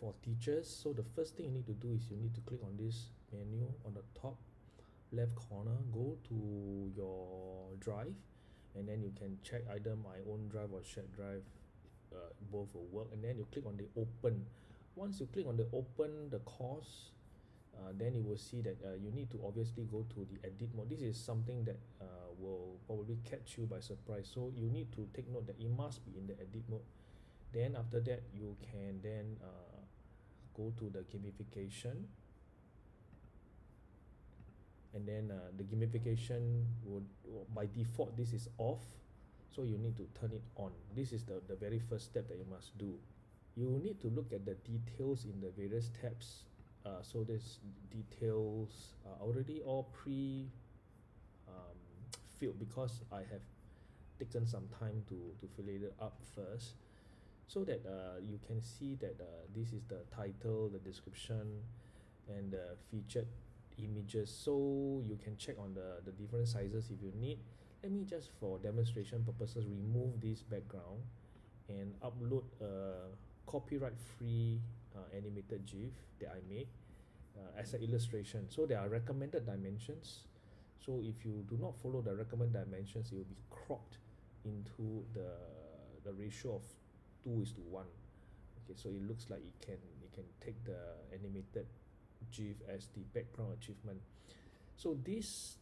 for teachers. So the first thing you need to do is you need to click on this menu on the top left corner. Go to your drive and then you can check either my own drive or shared drive uh, both will work. And then you click on the open. Once you click on the open the course uh, then you will see that uh, you need to obviously go to the edit mode. This is something that uh, will probably catch you by surprise. So you need to take note that it must be in the edit mode then after that you can then uh, go to the gamification. And then uh, the gamification would by default this is off. So you need to turn it on. This is the the very first step that you must do. You need to look at the details in the various tabs uh, so this details are already all pre um, filled because I have taken some time to to fill it up first so that uh, you can see that uh, this is the title the description and the featured images. So you can check on the the different sizes if you need. Let me just for demonstration purposes remove this background and upload a copyright free uh, animated GIF that I made uh, as an illustration. So there are recommended dimensions. So if you do not follow the recommended dimensions it will be cropped into the the ratio of 2 is to 1 okay so it looks like it can it can take the animated GIF as the background achievement. So this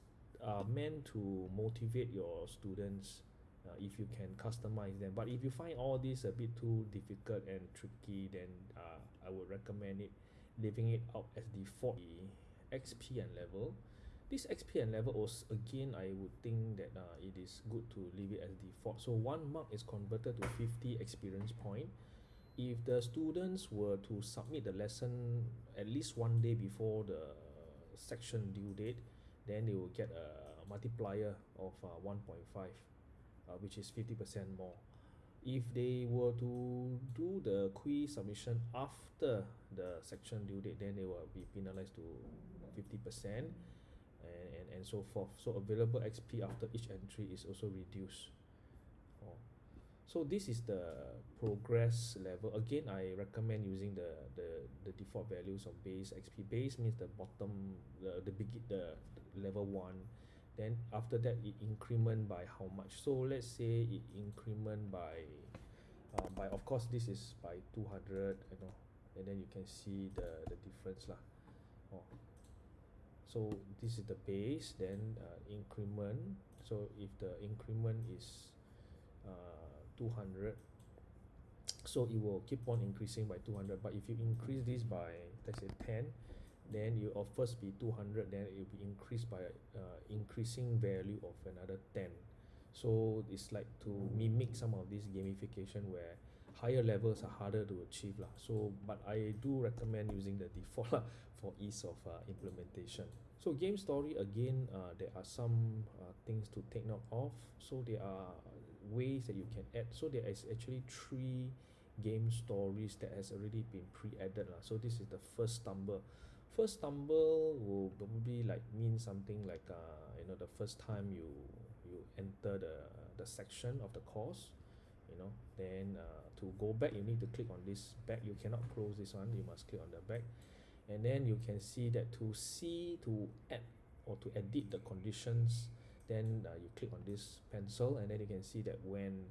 are meant to motivate your students uh, if you can customize them. But if you find all this a bit too difficult and tricky then uh, I would recommend it leaving it out as default. The XP and level this XP and level was again I would think that uh, it is good to leave it as default. So one mark is converted to 50 experience point. If the students were to submit the lesson at least one day before the section due date then they will get a multiplier of uh, 1.5 uh, which is 50% more. If they were to do the quiz submission after the section due date then they will be penalized to 50% and, so forth. So available XP after each entry is also reduced. Oh. so this is the progress level. Again I recommend using the the, the default values of base XP base means the bottom the the begin the level 1 then after that it increment by how much. So let's say it increment by uh, by of course this is by 200 you know and then you can see the the difference lah. Oh. So this is the base then uh, increment. So if the increment is uh, 200 so it will keep on increasing by 200 but if you increase this by let's say 10 then you of first be 200 then it will be increased by uh, increasing value of another 10 so it's like to mimic some of this gamification where higher levels are harder to achieve lah. So but I do recommend using the default lah for ease of uh, implementation. So game story again uh, there are some uh, things to take note of. So there are ways that you can add. So there is actually three game stories that has already been pre-added so this is the first stumble. First stumble will probably like mean something like uh you know the first time you you enter the the section of the course you know. Then uh, to go back you need to click on this back. You cannot close this one. You must click on the back and then you can see that to see to add or to edit the conditions then uh, you click on this pencil and then you can see that when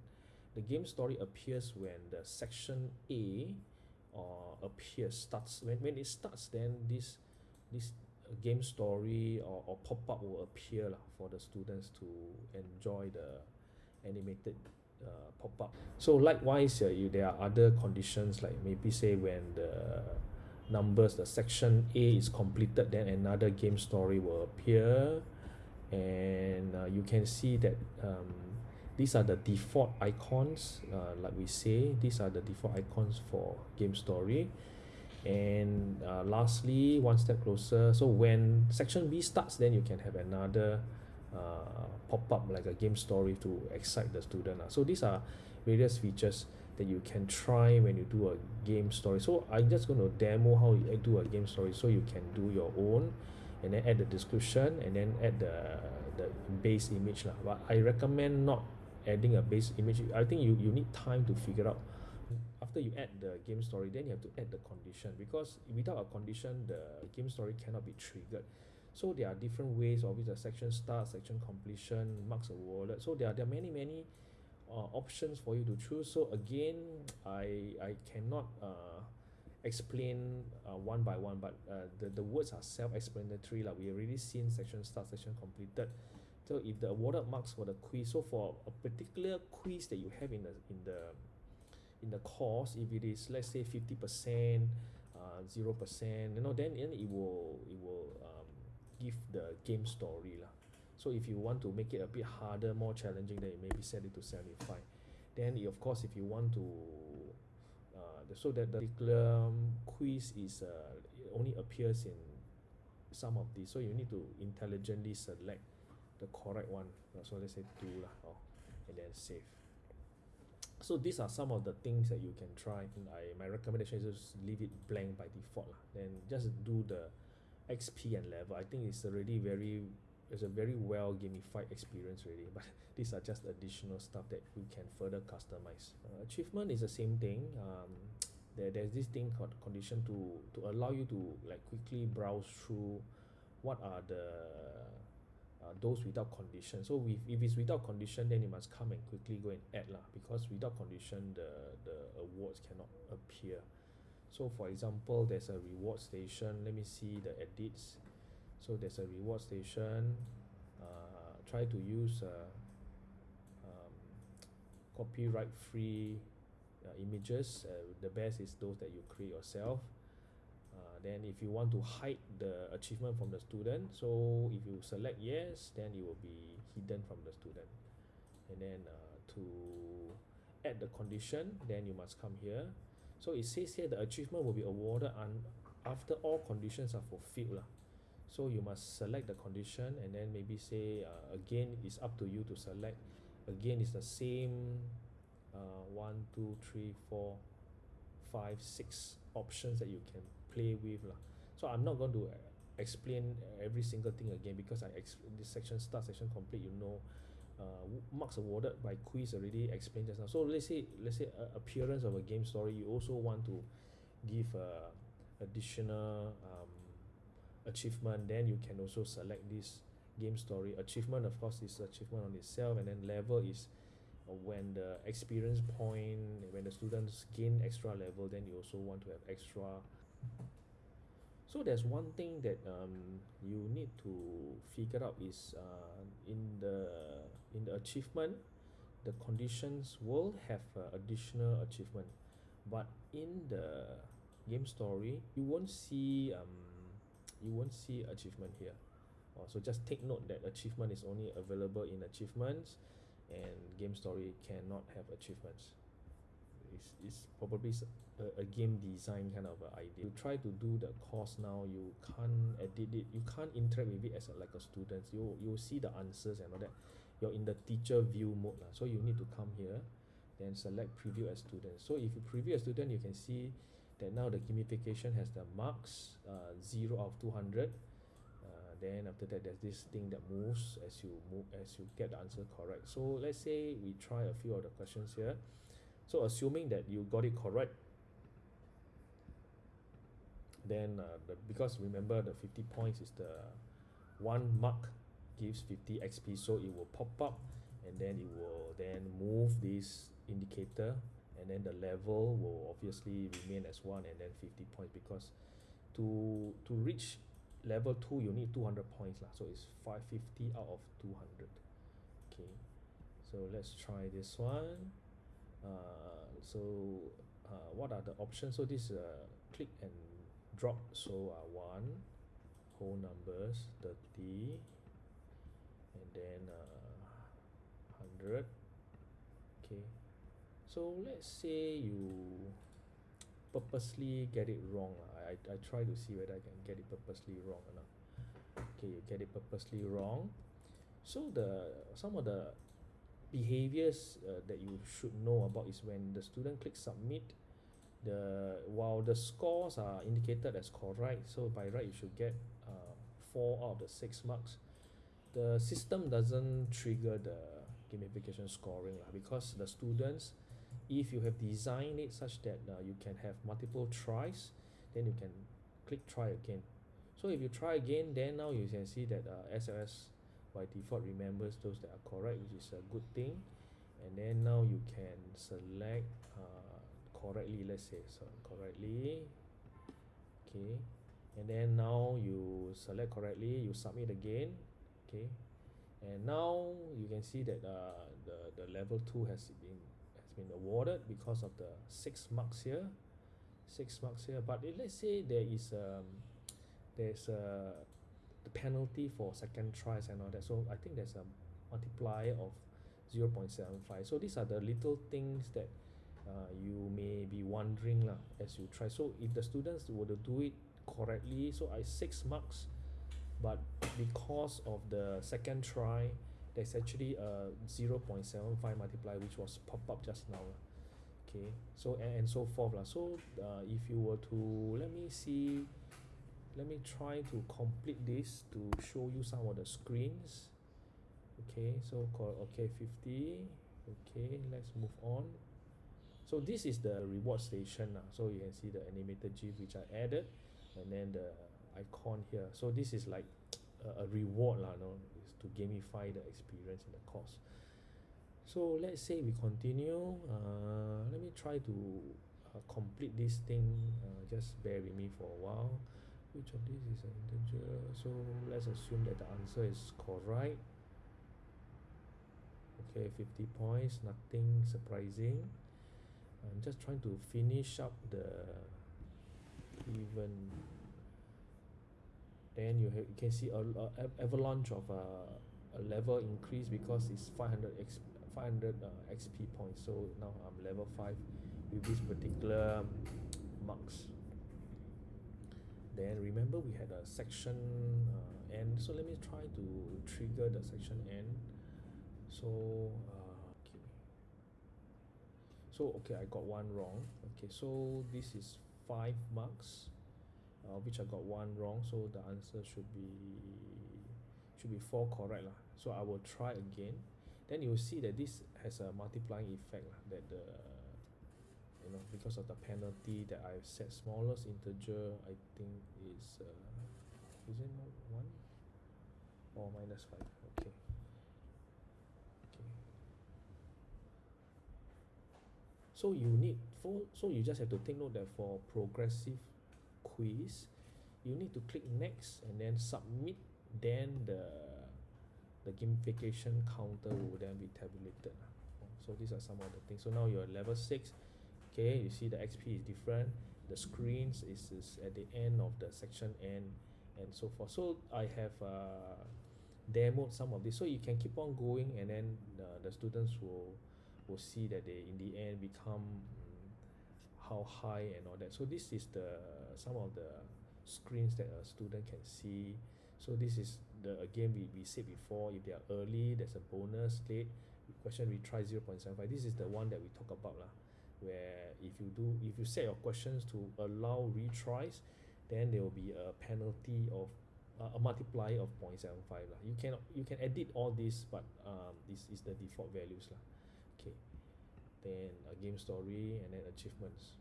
the game story appears when the section A or appears starts when, when it starts then this this uh, game story or, or pop-up will appear lah for the students to enjoy the animated uh, pop-up. So likewise uh, you there are other conditions like maybe say when the numbers the section A is completed then another game story will appear. And uh, you can see that um, these are the default icons uh, like we say these are the default icons for game story. And uh, lastly one step closer so when section B starts then you can have another uh, pop up like a game story to excite the student uh. so these are various features that you can try when you do a game story. So I'm just going to demo how you do a game story so you can do your own and then add the description and then add the the base image lah. But I recommend not adding a base image. I think you you need time to figure out. After you add the game story then you have to add the condition because without a condition the game story cannot be triggered. So there are different ways. Of it the section start section completion marks awarded so there are, there are many many uh, options for you to choose. So again I I cannot uh, explain uh, one by one but uh, the, the words are self-explanatory like we already seen section start section completed. So if the awarded marks for the quiz so for a particular quiz that you have in the in the in the course if it is let's say 50 percent uh, zero percent you know then, then it will it will um, give the game story lah so if you want to make it a bit harder more challenging then you maybe set it to 75 then of course if you want to uh, so that the particular quiz is uh, only appears in some of these. So you need to intelligently select the correct one. So let's say two lah oh, and then save. So these are some of the things that you can try. I my recommendation is just leave it blank by default lah. Then just do the XP and level. I think it's already very it's a very well gamified experience already but these are just additional stuff that you can further customize. Uh, achievement is the same thing um, there, there's this thing called condition to to allow you to like quickly browse through what are the uh, those without condition. So with, if it's without condition then you must come and quickly go and add lah because without condition the the awards cannot appear. So for example there's a reward station. Let me see the edits so there's a reward station uh, try to use uh, um, copyright free uh, images uh, the best is those that you create yourself. Uh, then if you want to hide the achievement from the student so if you select yes then it will be hidden from the student. And then uh, to add the condition then you must come here. So it says here the achievement will be awarded un after all conditions are fulfilled lah so you must select the condition and then maybe say uh, again it's up to you to select. Again it's the same uh, one two three four five six options that you can play with lah. So I'm not going to uh, explain every single thing again because I ex this section start section complete you know uh, marks awarded by quiz already explained just now. So let's say let's say uh, appearance of a game story you also want to give uh, additional um, achievement then you can also select this game story. Achievement of course is achievement on itself and then level is uh, when the experience point when the students gain extra level then you also want to have extra. So there's one thing that um, you need to figure out is uh, in the in the achievement the conditions will have uh, additional achievement. But in the game story you won't see um, you won't see achievement here. Uh, so just take note that achievement is only available in achievements and game story cannot have achievements. It's, it's probably a, a game design kind of a idea. You try to do the course now you can't edit it you can't interact with it as a, like a student. You you see the answers and all that. You're in the teacher view mode lah. so you need to come here then select preview as student. So if you preview as student you can see that now the gamification has the marks uh, 0 out of 200 uh, then after that there's this thing that moves as you move as you get the answer correct. So let's say we try a few of the questions here. So assuming that you got it correct then uh, the, because remember the 50 points is the one mark gives 50 XP so it will pop up and then it will then move this indicator and then the level will obviously remain as 1 and then 50 points because to to reach level 2 you need 200 points lah. So it's 550 out of 200 okay. So let's try this one. Uh, so uh, what are the options? So this uh, click and drop. So uh, 1 whole numbers 30 and then uh, 100 okay so let's say you purposely get it wrong I, I try to see whether I can get it purposely wrong or not. Okay you get it purposely wrong. So the some of the behaviors uh, that you should know about is when the student clicks submit the while the scores are indicated as correct so by right you should get uh, four out of the six marks. The system doesn't trigger the gamification scoring lah because the students if you have designed it such that uh, you can have multiple tries then you can click try again. So if you try again then now you can see that uh, SLS by default remembers those that are correct which is a good thing. And then now you can select uh, correctly let's say so correctly. Okay. And then now you select correctly you submit again. Okay. And now you can see that uh, the the level 2 has been been awarded because of the six marks here. Six marks here but if let's say there is um there's a the penalty for second tries and all that so I think there's a multiplier of 0.75 so these are the little things that uh, you may be wondering lah as you try. So if the students were to do it correctly so I six marks but because of the second try there's actually a 0.75 multiplier which was popped up just now. Okay so and, and so forth lah. So uh, if you were to let me see let me try to complete this to show you some of the screens. Okay so call okay 50 okay let's move on. So this is the reward station now so you can see the animated gif which I added and then the icon here. So this is like a, a reward lah no is to gamify the experience in the course so let's say we continue uh, let me try to uh, complete this thing uh, just bear with me for a while. Which of these is an integer? So let's assume that the answer is correct. Okay 50 points nothing surprising. I'm just trying to finish up the even then you have you can see a, a avalanche of uh, a level increase because it's 500 x 500 uh, XP points. So now I'm level 5 with this particular marks. Then remember we had a section uh, so let me try to trigger the section end. So uh, okay so okay I got one wrong. Okay so this is five marks uh, which I got one wrong so the answer should be should be four correct lah. So I will try again. Then you will see that this has a multiplying effect lah that the you know because of the penalty that I've set smallest integer I think is uh, is it one? Or minus five okay. Okay. So you need for so you just have to take note that for progressive quiz you need to click next and then submit then the the gamification counter will then be tabulated. So these are some of the things. So now you're level 6 okay you see the XP is different the screens is, is at the end of the section end and so forth. So I have uh, demoed some of this. So you can keep on going and then uh, the students will will see that they in the end become how high and all that. So this is the some of the screens that a student can see. So this is the again we, we said before if they are early there's a bonus late question retry 0.75 this is the one that we talk about lah where if you do if you set your questions to allow retries then there will be a penalty of uh, a multiplier of 0.75 lah. You can you can edit all this but um, this is the default values lah. Okay. Then a game story and then achievements